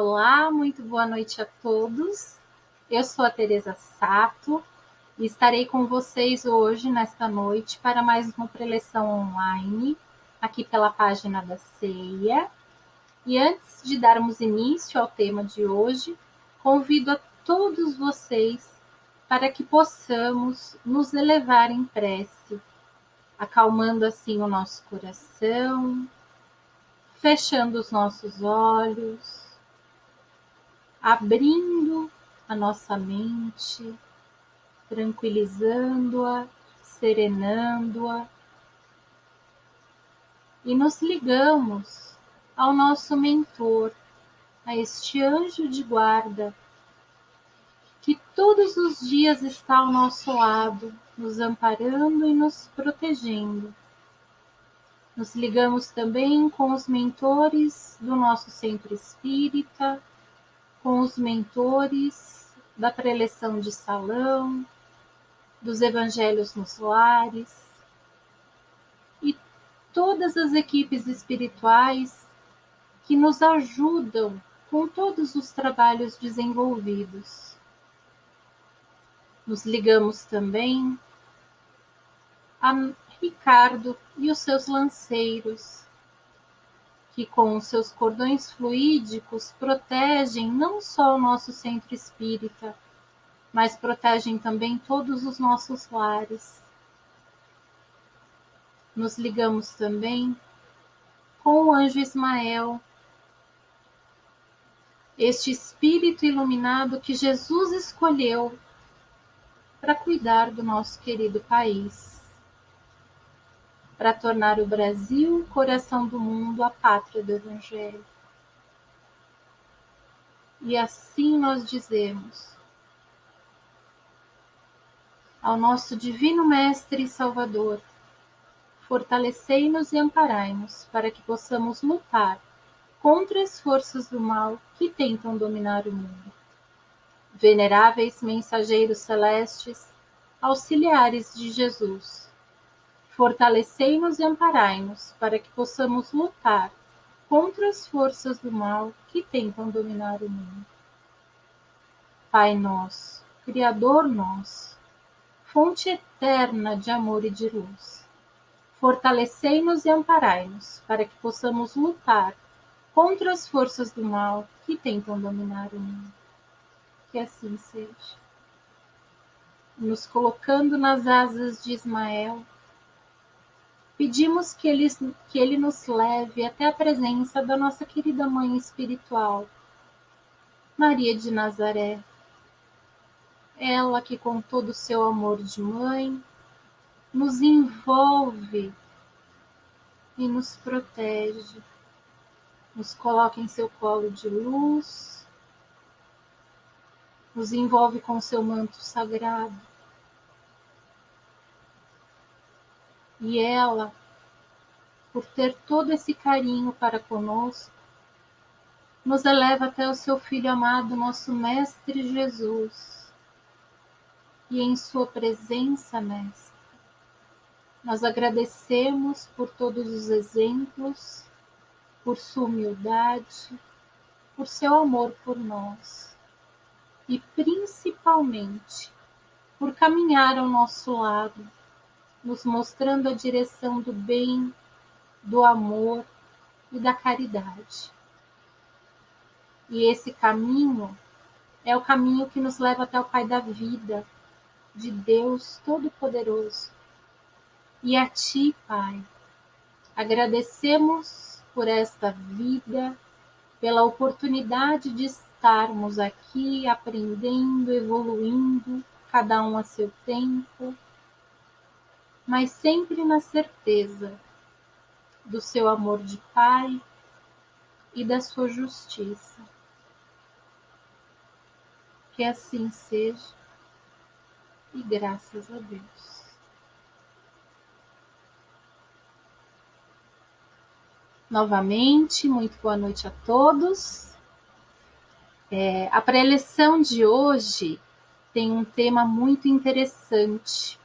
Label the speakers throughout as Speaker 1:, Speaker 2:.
Speaker 1: Olá, muito boa noite a todos. Eu sou a Teresa Sato e estarei com vocês hoje, nesta noite, para mais uma preleção online, aqui pela página da Ceia. E antes de darmos início ao tema de hoje, convido a todos vocês para que possamos nos elevar em prece, acalmando assim o nosso coração, fechando os nossos olhos abrindo a nossa mente, tranquilizando-a, serenando-a. E nos ligamos ao nosso mentor, a este anjo de guarda, que todos os dias está ao nosso lado, nos amparando e nos protegendo. Nos ligamos também com os mentores do nosso centro espírita, com os mentores da preleção de salão, dos evangelhos nos lares e todas as equipes espirituais que nos ajudam com todos os trabalhos desenvolvidos. Nos ligamos também a Ricardo e os seus lanceiros, que com seus cordões fluídicos protegem não só o nosso centro espírita, mas protegem também todos os nossos lares. Nos ligamos também com o anjo Ismael, este espírito iluminado que Jesus escolheu para cuidar do nosso querido país para tornar o Brasil, coração do mundo, a pátria do Evangelho. E assim nós dizemos ao nosso Divino Mestre e Salvador, fortalecei-nos e amparai-nos para que possamos lutar contra as forças do mal que tentam dominar o mundo. Veneráveis mensageiros celestes, auxiliares de Jesus, Fortalecei-nos e amparai-nos, para que possamos lutar contra as forças do mal que tentam dominar o mundo. Pai nosso, Criador nosso, fonte eterna de amor e de luz, fortalecei-nos e amparai-nos, para que possamos lutar contra as forças do mal que tentam dominar o mundo. Que assim seja. Nos colocando nas asas de Ismael, Pedimos que ele, que ele nos leve até a presença da nossa querida Mãe Espiritual, Maria de Nazaré. Ela que, com todo o seu amor de mãe, nos envolve e nos protege, nos coloca em seu colo de luz, nos envolve com seu manto sagrado E ela, por ter todo esse carinho para conosco, nos eleva até o seu Filho amado, nosso Mestre Jesus. E em Sua presença, Mestre, nós agradecemos por todos os exemplos, por Sua humildade, por seu amor por nós e principalmente por caminhar ao nosso lado nos mostrando a direção do bem, do amor e da caridade. E esse caminho é o caminho que nos leva até o Pai da vida, de Deus Todo-Poderoso. E a Ti, Pai, agradecemos por esta vida, pela oportunidade de estarmos aqui aprendendo, evoluindo, cada um a seu tempo mas sempre na certeza do seu amor de Pai e da sua justiça. Que assim seja e graças a Deus. Novamente, muito boa noite a todos. É, a preleção de hoje tem um tema muito interessante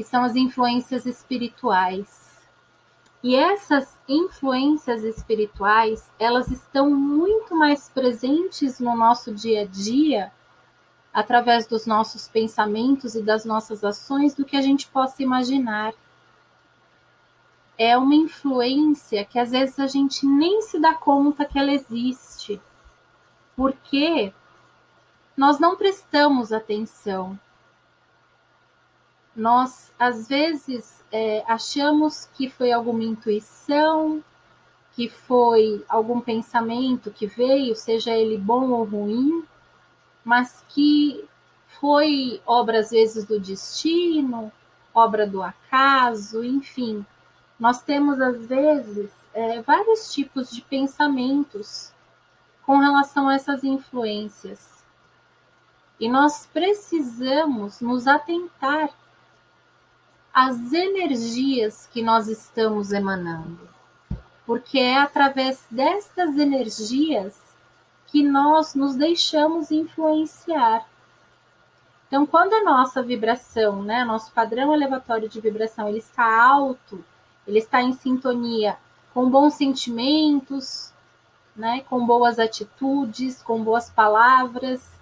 Speaker 1: que são as influências espirituais. E essas influências espirituais, elas estão muito mais presentes no nosso dia a dia, através dos nossos pensamentos e das nossas ações, do que a gente possa imaginar. É uma influência que às vezes a gente nem se dá conta que ela existe, porque nós não prestamos atenção. Nós, às vezes, é, achamos que foi alguma intuição, que foi algum pensamento que veio, seja ele bom ou ruim, mas que foi obra, às vezes, do destino, obra do acaso, enfim. Nós temos, às vezes, é, vários tipos de pensamentos com relação a essas influências. E nós precisamos nos atentar às energias que nós estamos emanando, porque é através destas energias que nós nos deixamos influenciar. Então, quando a nossa vibração, né, nosso padrão elevatório de vibração, ele está alto, ele está em sintonia com bons sentimentos, né, com boas atitudes, com boas palavras,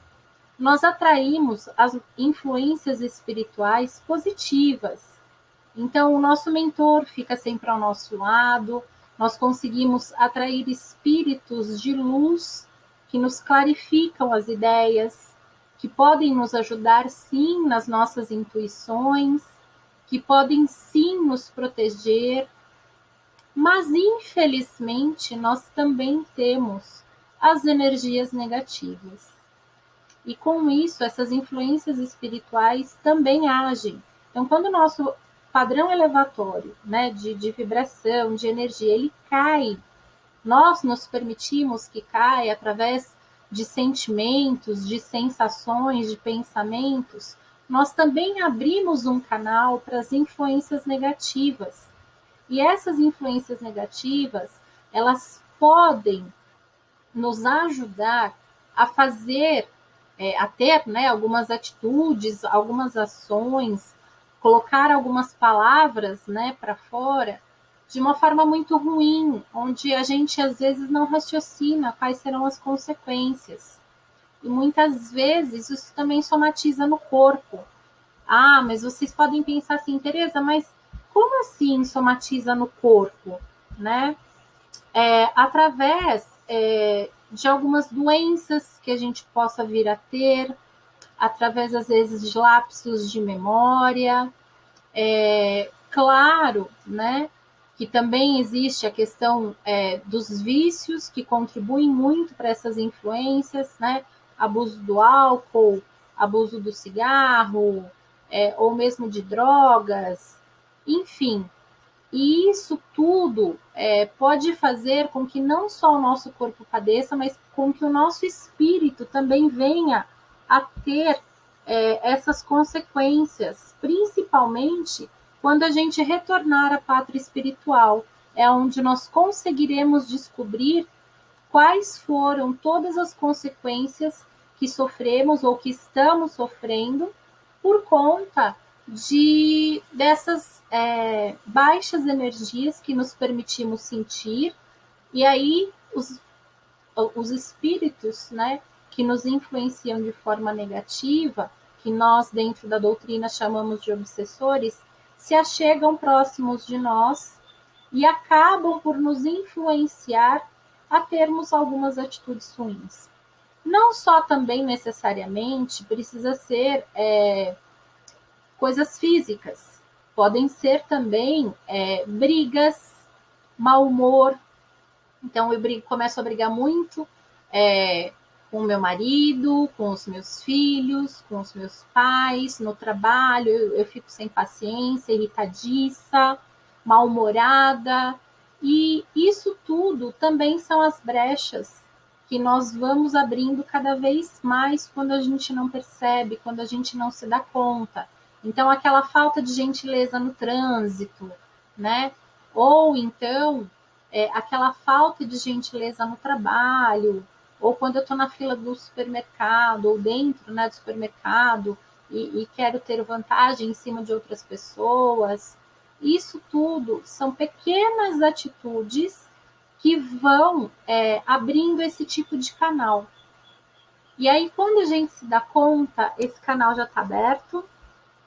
Speaker 1: nós atraímos as influências espirituais positivas. Então, o nosso mentor fica sempre ao nosso lado, nós conseguimos atrair espíritos de luz que nos clarificam as ideias, que podem nos ajudar sim nas nossas intuições, que podem sim nos proteger, mas infelizmente nós também temos as energias negativas. E com isso, essas influências espirituais também agem. Então, quando o nosso padrão elevatório, né, de, de vibração, de energia, ele cai, nós nos permitimos que caia através de sentimentos, de sensações, de pensamentos, nós também abrimos um canal para as influências negativas. E essas influências negativas, elas podem nos ajudar a fazer é, a ter né, algumas atitudes, algumas ações, colocar algumas palavras né, para fora de uma forma muito ruim, onde a gente às vezes não raciocina quais serão as consequências. E muitas vezes isso também somatiza no corpo. Ah, mas vocês podem pensar assim, Tereza, mas como assim somatiza no corpo? Né? É, através é, de algumas doenças que a gente possa vir a ter, através, às vezes, de lapsos de memória. É, claro, né, que também existe a questão é, dos vícios que contribuem muito para essas influências, né, abuso do álcool, abuso do cigarro, é, ou mesmo de drogas, enfim, e isso tudo é, pode fazer com que não só o nosso corpo padeça, mas com que o nosso espírito também venha a ter é, essas consequências, principalmente quando a gente retornar à pátria espiritual, é onde nós conseguiremos descobrir quais foram todas as consequências que sofremos ou que estamos sofrendo por conta de dessas é, baixas energias que nos permitimos sentir, e aí os, os espíritos né, que nos influenciam de forma negativa, que nós, dentro da doutrina, chamamos de obsessores, se achegam próximos de nós e acabam por nos influenciar a termos algumas atitudes ruins. Não só também necessariamente precisa ser é, coisas físicas. Podem ser também é, brigas, mau humor. Então, eu brigo, começo a brigar muito é, com meu marido, com os meus filhos, com os meus pais, no trabalho, eu, eu fico sem paciência, irritadiça, mal-humorada. E isso tudo também são as brechas que nós vamos abrindo cada vez mais quando a gente não percebe, quando a gente não se dá conta. Então, aquela falta de gentileza no trânsito, né? Ou então, é, aquela falta de gentileza no trabalho, ou quando eu estou na fila do supermercado, ou dentro né, do supermercado, e, e quero ter vantagem em cima de outras pessoas. Isso tudo são pequenas atitudes que vão é, abrindo esse tipo de canal. E aí, quando a gente se dá conta, esse canal já está aberto.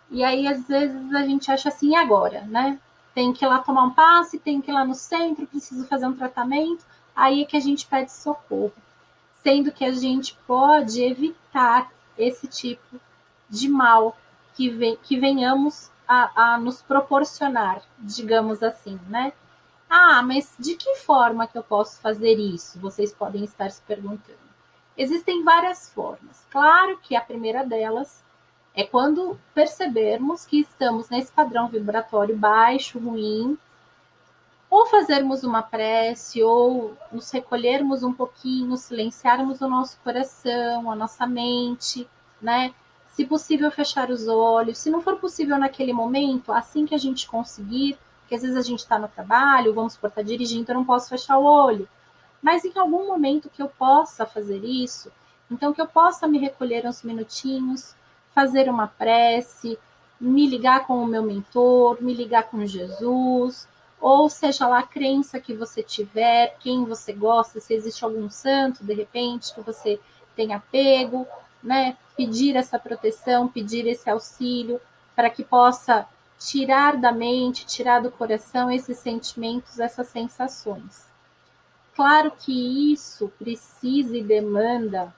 Speaker 1: E aí, às vezes, a gente acha assim, agora, né? Tem que ir lá tomar um passe, tem que ir lá no centro, preciso fazer um tratamento. Aí é que a gente pede socorro. Sendo que a gente pode evitar esse tipo de mal que, vem, que venhamos a, a nos proporcionar, digamos assim, né? Ah, mas de que forma que eu posso fazer isso? Vocês podem estar se perguntando. Existem várias formas. Claro que a primeira delas é quando percebermos que estamos nesse padrão vibratório baixo, ruim, ou fazermos uma prece, ou nos recolhermos um pouquinho, silenciarmos o nosso coração, a nossa mente, né? Se possível, fechar os olhos. Se não for possível naquele momento, assim que a gente conseguir, porque às vezes a gente está no trabalho, vamos por estar tá dirigindo, eu não posso fechar o olho. Mas em algum momento que eu possa fazer isso, então que eu possa me recolher uns minutinhos, fazer uma prece, me ligar com o meu mentor, me ligar com Jesus, ou seja lá a crença que você tiver, quem você gosta, se existe algum santo de repente que você tenha pego, né? Pedir essa proteção, pedir esse auxílio para que possa tirar da mente, tirar do coração esses sentimentos, essas sensações. Claro que isso precisa e demanda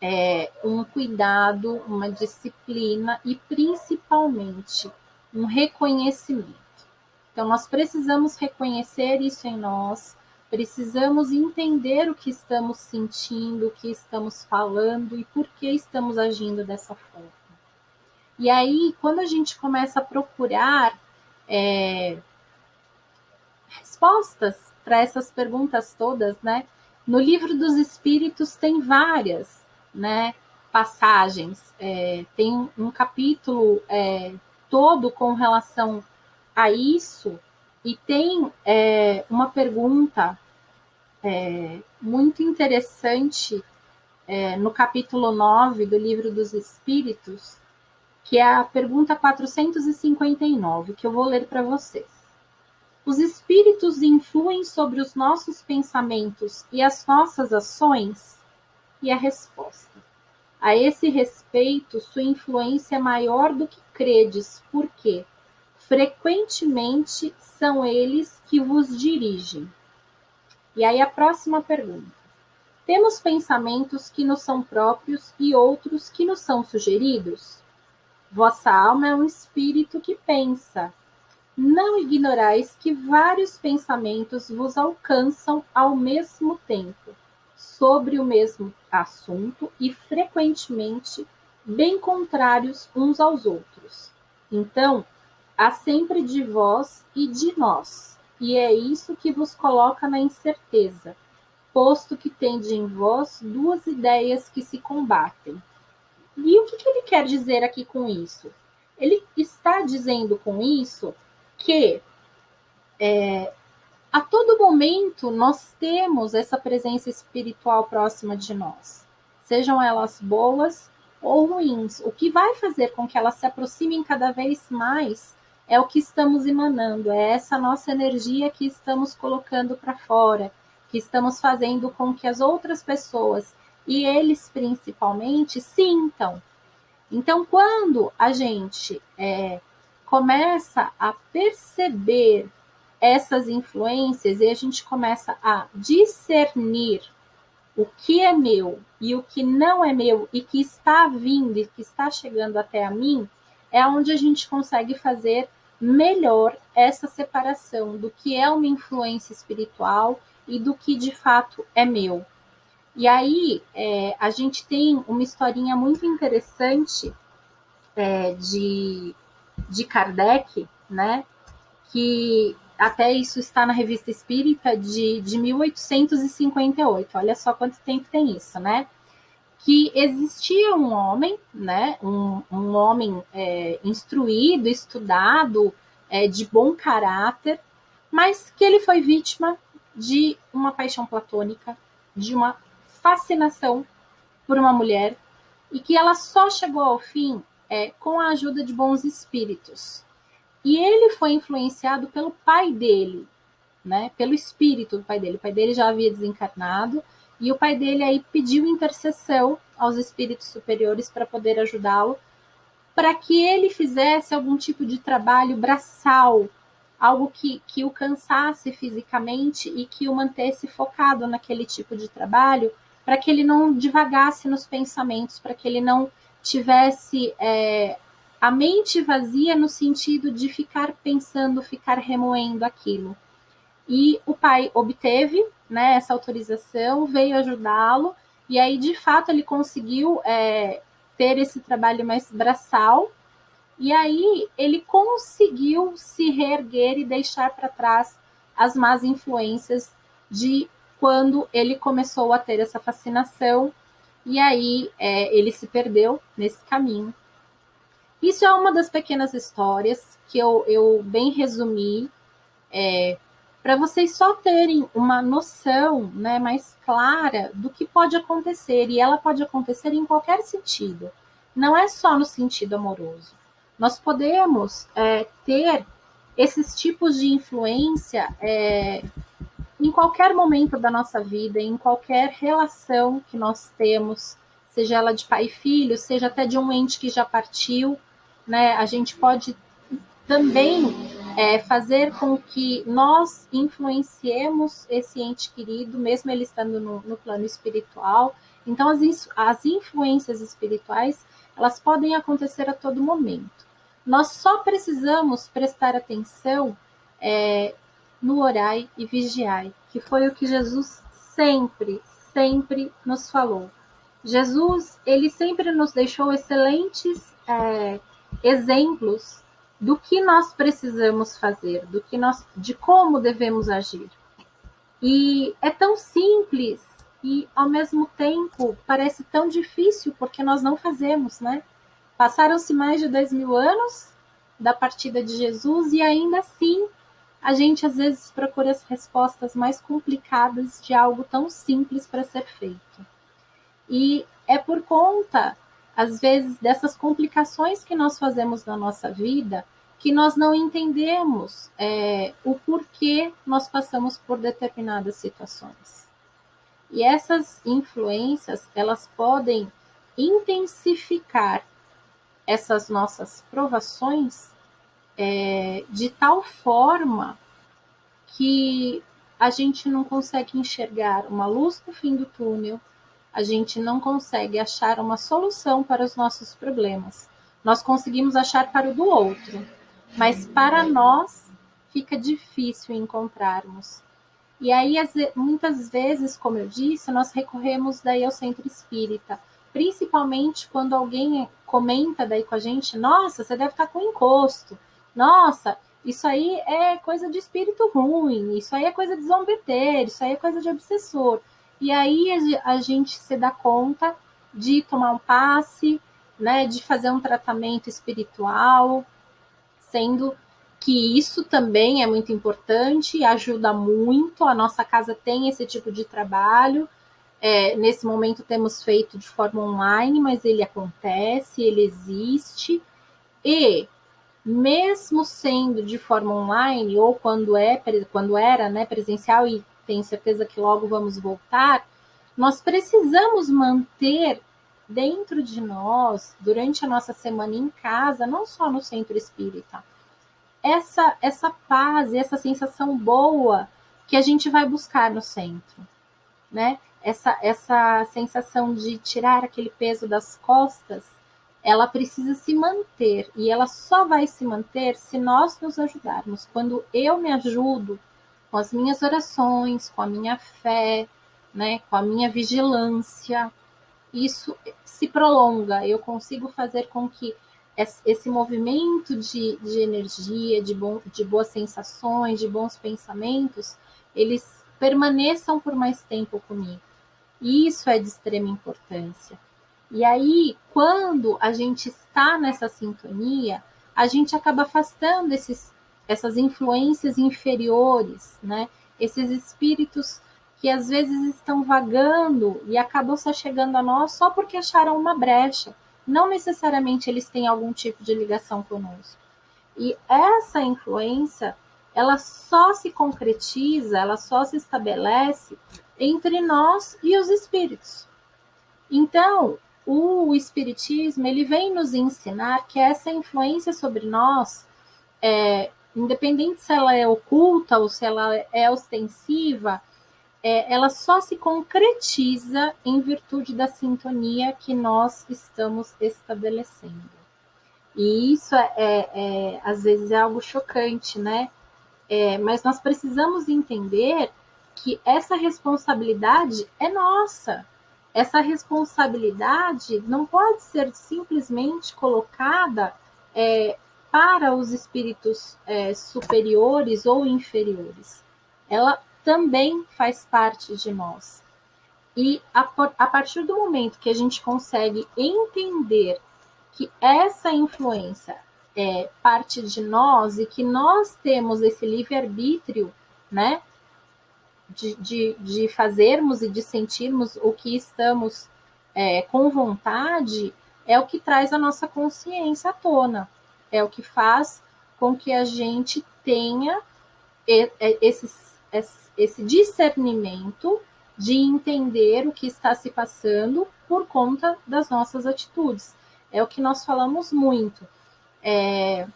Speaker 1: é, um cuidado, uma disciplina e principalmente um reconhecimento. Então, nós precisamos reconhecer isso em nós, precisamos entender o que estamos sentindo, o que estamos falando e por que estamos agindo dessa forma. E aí, quando a gente começa a procurar é, respostas para essas perguntas todas, né? No livro dos Espíritos tem várias, né? Passagens, é, tem um capítulo é, todo com relação a isso e tem é, uma pergunta é, muito interessante é, no capítulo 9 do livro dos Espíritos, que é a pergunta 459, que eu vou ler para vocês. Os espíritos influem sobre os nossos pensamentos e as nossas ações? E a resposta: a esse respeito, sua influência é maior do que credes, porque frequentemente são eles que vos dirigem. E aí a próxima pergunta: temos pensamentos que nos são próprios e outros que nos são sugeridos? Vossa alma é um espírito que pensa. Não ignorais que vários pensamentos vos alcançam ao mesmo tempo, sobre o mesmo assunto e frequentemente bem contrários uns aos outros. Então, há sempre de vós e de nós, e é isso que vos coloca na incerteza, posto que tende em vós duas ideias que se combatem e o que, que ele quer dizer aqui com isso? Ele está dizendo com isso que é, a todo momento nós temos essa presença espiritual próxima de nós, sejam elas boas ou ruins. O que vai fazer com que elas se aproximem cada vez mais é o que estamos emanando, é essa nossa energia que estamos colocando para fora, que estamos fazendo com que as outras pessoas e eles principalmente sintam. Então, quando a gente é, começa a perceber essas influências e a gente começa a discernir o que é meu e o que não é meu e que está vindo e que está chegando até a mim, é onde a gente consegue fazer melhor essa separação do que é uma influência espiritual e do que de fato é meu. E aí é, a gente tem uma historinha muito interessante é, de, de Kardec, né? Que até isso está na revista Espírita de, de 1858. Olha só quanto tempo tem isso, né? Que existia um homem, né? Um, um homem é, instruído, estudado, é, de bom caráter, mas que ele foi vítima de uma paixão platônica, de uma fascinação por uma mulher e que ela só chegou ao fim é, com a ajuda de bons espíritos. E ele foi influenciado pelo pai dele, né? Pelo espírito do pai dele. O pai dele já havia desencarnado e o pai dele aí pediu intercessão aos espíritos superiores para poder ajudá-lo, para que ele fizesse algum tipo de trabalho braçal, algo que, que o cansasse fisicamente e que o mantesse focado naquele tipo de trabalho, para que ele não divagasse nos pensamentos, para que ele não tivesse é, a mente vazia no sentido de ficar pensando, ficar remoendo aquilo. E o pai obteve né, essa autorização, veio ajudá-lo, e aí de fato ele conseguiu é, ter esse trabalho mais braçal, e aí ele conseguiu se reerguer e deixar para trás as más influências de quando ele começou a ter essa fascinação, e aí é, ele se perdeu nesse caminho. Isso é uma das pequenas histórias que eu, eu bem resumi, é, para vocês só terem uma noção né, mais clara do que pode acontecer, e ela pode acontecer em qualquer sentido, não é só no sentido amoroso. Nós podemos é, ter esses tipos de influência é, em qualquer momento da nossa vida, em qualquer relação que nós temos, seja ela de pai e filho, seja até de um ente que já partiu, né? A gente pode também é, fazer com que nós influenciemos esse ente querido, mesmo ele estando no, no plano espiritual. Então, as, as influências espirituais, elas podem acontecer a todo momento. Nós só precisamos prestar atenção é, no orai e vigiai, que foi o que Jesus sempre, sempre nos falou. Jesus, ele sempre nos deixou excelentes é, exemplos do que nós precisamos fazer, do que nós, de como devemos agir. E é tão simples e ao mesmo tempo parece tão difícil porque nós não fazemos, né? Passaram-se mais de dois mil anos da partida de Jesus e ainda assim a gente às vezes procura as respostas mais complicadas de algo tão simples para ser feito. E é por conta, às vezes, dessas complicações que nós fazemos na nossa vida que nós não entendemos é, o porquê nós passamos por determinadas situações. E essas influências, elas podem intensificar essas nossas provações é, de tal forma que a gente não consegue enxergar uma luz no fim do túnel, a gente não consegue achar uma solução para os nossos problemas. Nós conseguimos achar para o do outro, mas para nós fica difícil encontrarmos. E aí, muitas vezes, como eu disse, nós recorremos daí ao centro espírita, principalmente quando alguém comenta daí com a gente, nossa, você deve estar com encosto, nossa, isso aí é coisa de espírito ruim, isso aí é coisa de zombeteiro, isso aí é coisa de obsessor. E aí a gente se dá conta de tomar um passe, né, de fazer um tratamento espiritual, sendo que isso também é muito importante, ajuda muito. A nossa casa tem esse tipo de trabalho. É, nesse momento temos feito de forma online, mas ele acontece, ele existe. E mesmo sendo de forma online, ou quando é quando era né, presencial, e tenho certeza que logo vamos voltar, nós precisamos manter dentro de nós, durante a nossa semana em casa, não só no centro espírita, essa, essa paz e essa sensação boa que a gente vai buscar no centro, né? Essa, essa sensação de tirar aquele peso das costas, ela precisa se manter e ela só vai se manter se nós nos ajudarmos. Quando eu me ajudo com as minhas orações, com a minha fé, né, com a minha vigilância, isso se prolonga. Eu consigo fazer com que esse movimento de, de energia, de, bom, de boas sensações, de bons pensamentos, eles permaneçam por mais tempo comigo. E isso é de extrema importância. E aí, quando a gente está nessa sintonia, a gente acaba afastando esses, essas influências inferiores, né? Esses espíritos que às vezes estão vagando e acabam só chegando a nós só porque acharam uma brecha. Não necessariamente eles têm algum tipo de ligação conosco. E essa influência, ela só se concretiza, ela só se estabelece entre nós e os espíritos. Então, o espiritismo ele vem nos ensinar que essa influência sobre nós, é, independente se ela é oculta ou se ela é ostensiva, é, ela só se concretiza em virtude da sintonia que nós estamos estabelecendo. E isso é, é, é às vezes é algo chocante, né? É, mas nós precisamos entender que essa responsabilidade é nossa. Essa responsabilidade não pode ser simplesmente colocada é, para os espíritos é, superiores ou inferiores. Ela também faz parte de nós. E a, a partir do momento que a gente consegue entender que essa influência é parte de nós e que nós temos esse livre-arbítrio, né? De, de, de, fazermos e de sentirmos o que estamos é, com vontade, é o que traz a nossa consciência à tona, é o que faz com que a gente tenha esses, esse discernimento de entender o que está se passando por conta das nossas atitudes. É o que nós falamos muito. É,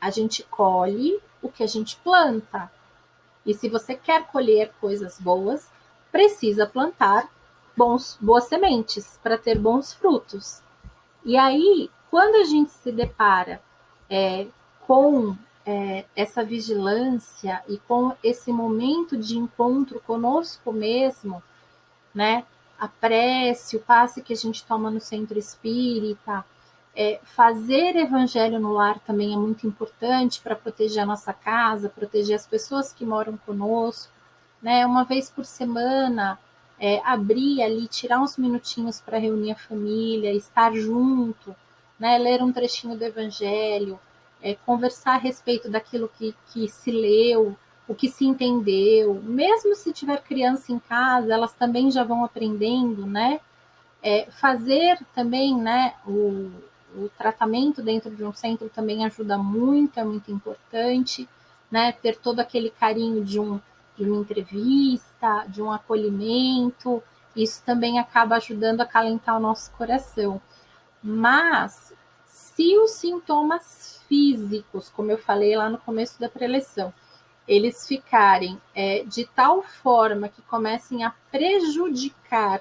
Speaker 1: a gente colhe o que a gente planta. E se você quer colher coisas boas, precisa plantar bons, boas sementes para ter bons frutos. E aí, quando a gente se depara é, com é, essa vigilância e com esse momento de encontro conosco mesmo, né? A prece, o passe que a gente toma no centro espírita, é, fazer evangelho no lar também é muito importante para proteger a nossa casa, proteger as pessoas que moram conosco, né? Uma vez por semana, é, abrir ali, tirar uns minutinhos para reunir a família, estar junto, né? Ler um trechinho do evangelho, é, conversar a respeito daquilo que, que se leu, o que se entendeu. Mesmo se tiver criança em casa, elas também já vão aprendendo, né? É, fazer também, né, o, o tratamento dentro de um centro também ajuda muito, é muito importante, né? Ter todo aquele carinho de, um, de uma entrevista, de um acolhimento, isso também acaba ajudando a calentar o nosso coração. Mas se os sintomas físicos, como eu falei lá no começo da preleção, eles ficarem é, de tal forma que comecem a prejudicar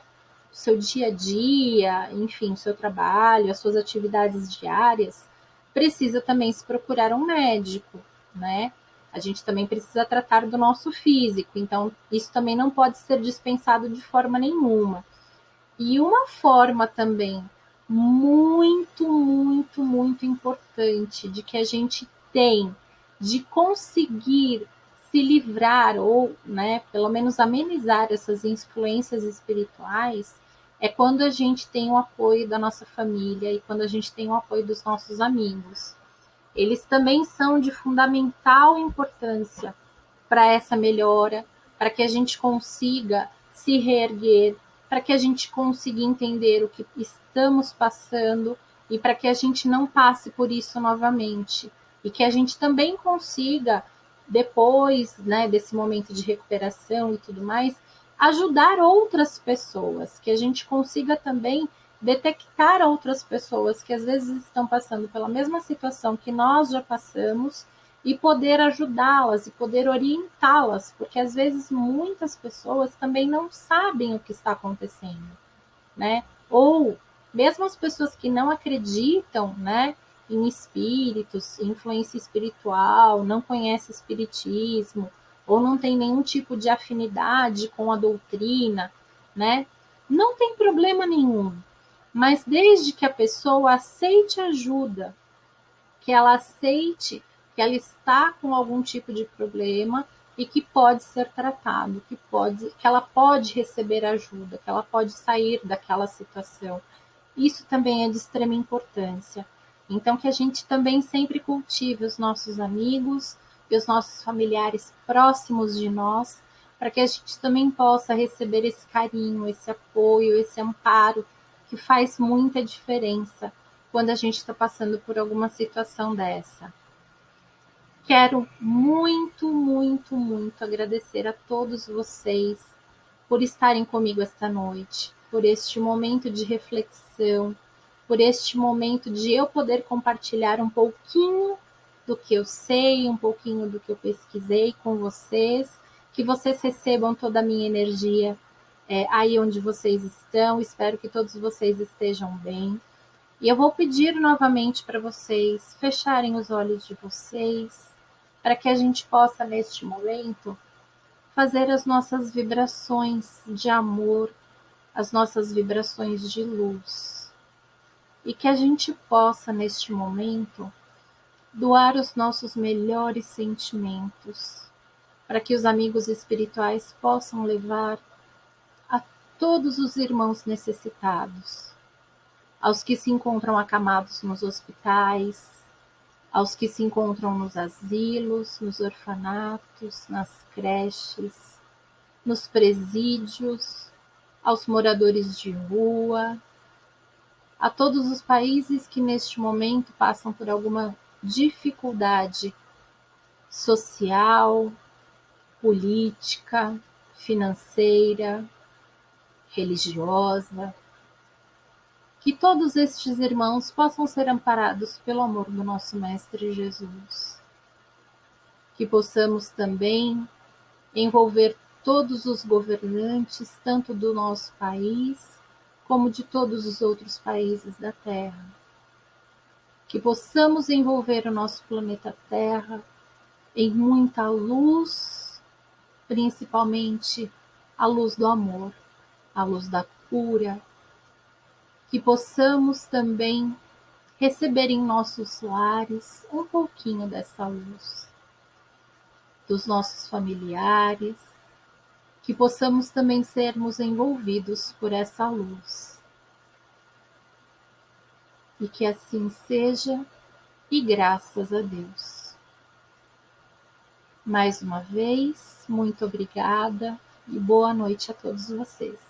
Speaker 1: o seu dia a dia, enfim, o seu trabalho, as suas atividades diárias, precisa também se procurar um médico, né? A gente também precisa tratar do nosso físico, então isso também não pode ser dispensado de forma nenhuma. E uma forma também muito, muito, muito importante de que a gente tem de conseguir se livrar ou, né, pelo menos amenizar essas influências espirituais é quando a gente tem o apoio da nossa família e quando a gente tem o apoio dos nossos amigos. Eles também são de fundamental importância para essa melhora, para que a gente consiga se reerguer, para que a gente consiga entender o que estamos passando e para que a gente não passe por isso novamente e que a gente também consiga depois, né, desse momento de recuperação e tudo mais, ajudar outras pessoas, que a gente consiga também detectar outras pessoas que às vezes estão passando pela mesma situação que nós já passamos e poder ajudá-las e poder orientá-las, porque às vezes muitas pessoas também não sabem o que está acontecendo, né? Ou mesmo as pessoas que não acreditam, né, em espíritos, influência espiritual, não conhecem espiritismo, ou não tem nenhum tipo de afinidade com a doutrina, né? Não tem problema nenhum. Mas desde que a pessoa aceite ajuda, que ela aceite que ela está com algum tipo de problema e que pode ser tratado, que pode, que ela pode receber ajuda, que ela pode sair daquela situação. Isso também é de extrema importância. Então que a gente também sempre cultive os nossos amigos e os nossos familiares próximos de nós, para que a gente também possa receber esse carinho, esse apoio, esse amparo que faz muita diferença quando a gente está passando por alguma situação dessa. Quero muito, muito, muito agradecer a todos vocês por estarem comigo esta noite, por este momento de reflexão, por este momento de eu poder compartilhar um pouquinho do que eu sei, um pouquinho do que eu pesquisei com vocês, que vocês recebam toda a minha energia é, aí onde vocês estão. Espero que todos vocês estejam bem. E eu vou pedir novamente para vocês fecharem os olhos de vocês, para que a gente possa, neste momento, fazer as nossas vibrações de amor, as nossas vibrações de luz. E que a gente possa, neste momento, doar os nossos melhores sentimentos, para que os amigos espirituais possam levar a todos os irmãos necessitados, aos que se encontram acamados nos hospitais, aos que se encontram nos asilos, nos orfanatos, nas creches, nos presídios, aos moradores de rua, a todos os países que neste momento passam por alguma dificuldade social, política, financeira, religiosa. Que todos estes irmãos possam ser amparados pelo amor do nosso Mestre Jesus. Que possamos também envolver todos os governantes, tanto do nosso país como de todos os outros países da Terra. Que possamos envolver o nosso planeta Terra em muita luz, principalmente a luz do amor, a luz da cura, que possamos também receber em nossos lares um pouquinho dessa luz, dos nossos familiares, que possamos também sermos envolvidos por essa luz e que assim seja, e graças a Deus. Mais uma vez, muito obrigada e boa noite a todos vocês.